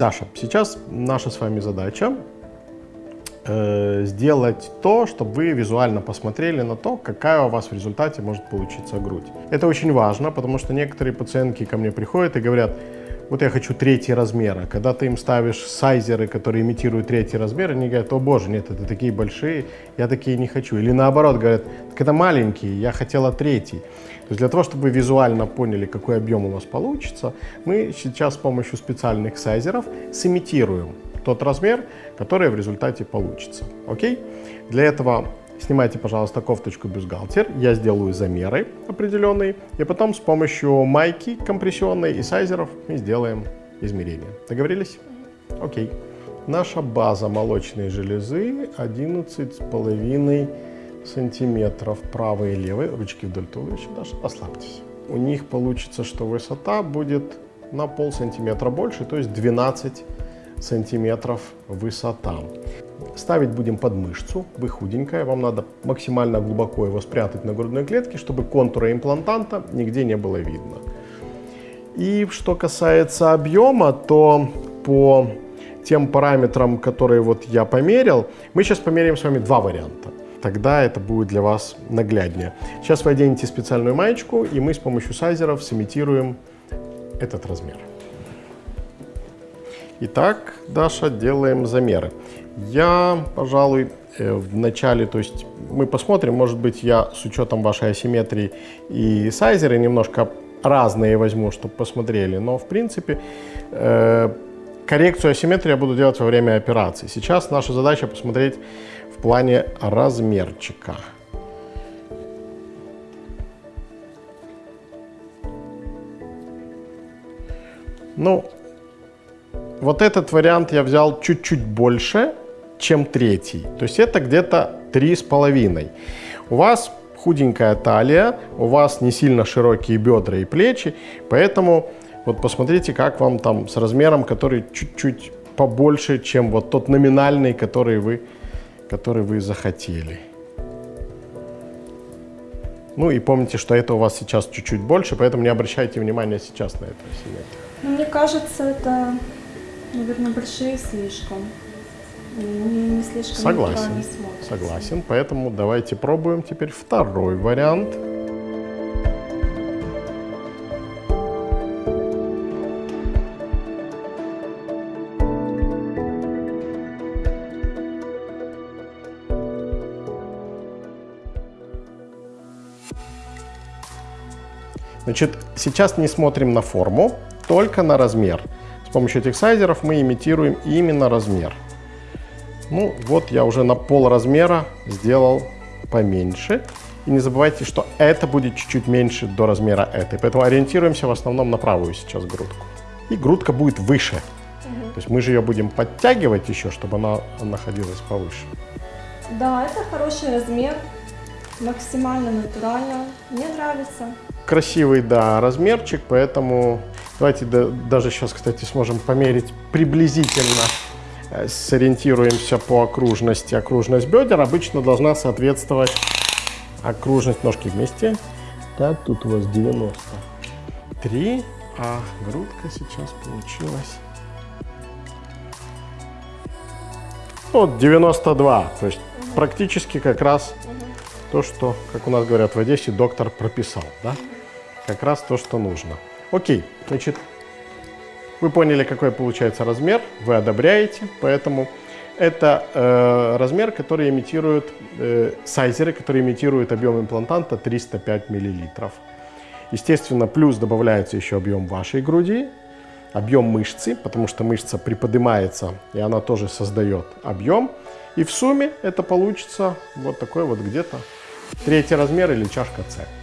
Даша, сейчас наша с вами задача э, сделать то, чтобы вы визуально посмотрели на то, какая у вас в результате может получиться грудь. Это очень важно, потому что некоторые пациентки ко мне приходят и говорят, вот я хочу третий размер, а когда ты им ставишь сайзеры, которые имитируют третий размер, они говорят, о боже, нет, это такие большие, я такие не хочу. Или наоборот, говорят, так это маленькие, я хотела третий. То есть для того, чтобы вы визуально поняли, какой объем у вас получится, мы сейчас с помощью специальных сайзеров сымитируем тот размер, который в результате получится. Окей? Для этого Снимайте, пожалуйста, кофточку бюстгальтер. Я сделаю замеры определенные. И потом с помощью майки компрессионной и сайзеров мы сделаем измерения. Договорились? Окей. Наша база молочной железы 11,5 сантиметров правой и левой. Ручки вдоль туловища даже. Ослабьтесь. У них получится, что высота будет на пол сантиметра больше, то есть 12 сантиметров высота. Ставить будем под мышцу, вы худенькая, вам надо максимально глубоко его спрятать на грудной клетке, чтобы контура имплантанта нигде не было видно. И что касается объема, то по тем параметрам, которые вот я померил, мы сейчас померяем с вами два варианта. Тогда это будет для вас нагляднее. Сейчас вы оденете специальную маечку, и мы с помощью сайзеров сымитируем этот размер. Итак, Даша, делаем замеры. Я, пожалуй, э, в начале, то есть мы посмотрим, может быть, я с учетом вашей асимметрии и сайзеры немножко разные возьму, чтобы посмотрели, но в принципе э, коррекцию асимметрии я буду делать во время операции. Сейчас наша задача посмотреть в плане размерчика. Ну, вот этот вариант я взял чуть-чуть больше, чем третий. То есть это где-то три с половиной. У вас худенькая талия, у вас не сильно широкие бедра и плечи, поэтому вот посмотрите, как вам там с размером, который чуть-чуть побольше, чем вот тот номинальный, который вы, который вы захотели. Ну и помните, что это у вас сейчас чуть-чуть больше, поэтому не обращайте внимания сейчас на это. Ну, мне кажется, это Наверное, большие слишком. Не, не слишком Согласен. Согласен. Поэтому давайте пробуем теперь второй вариант. Значит, сейчас не смотрим на форму, только на размер. С помощью этих сайзеров мы имитируем именно размер. Ну вот я уже на пол размера сделал поменьше. И не забывайте, что это будет чуть-чуть меньше до размера этой. Поэтому ориентируемся в основном на правую сейчас грудку. И грудка будет выше. Угу. То есть мы же ее будем подтягивать еще, чтобы она находилась повыше. Да, это хороший размер. Максимально натурально. Мне нравится. Красивый, да, размерчик, поэтому Давайте да, даже сейчас, кстати, сможем померить приблизительно, сориентируемся по окружности. Окружность бедер обычно должна соответствовать окружность ножки вместе. Так, тут у вас 93, а грудка сейчас получилась... Вот 92, то есть угу. практически как раз угу. то, что, как у нас говорят в Одессе, доктор прописал, да? Как раз то, что нужно. Окей, значит, вы поняли, какой получается размер, вы одобряете, поэтому это э, размер, который имитирует, э, сайзеры, которые имитируют объем имплантанта 305 мл. Естественно, плюс добавляется еще объем вашей груди, объем мышцы, потому что мышца приподнимается, и она тоже создает объем. И в сумме это получится вот такой вот где-то третий размер или чашка С.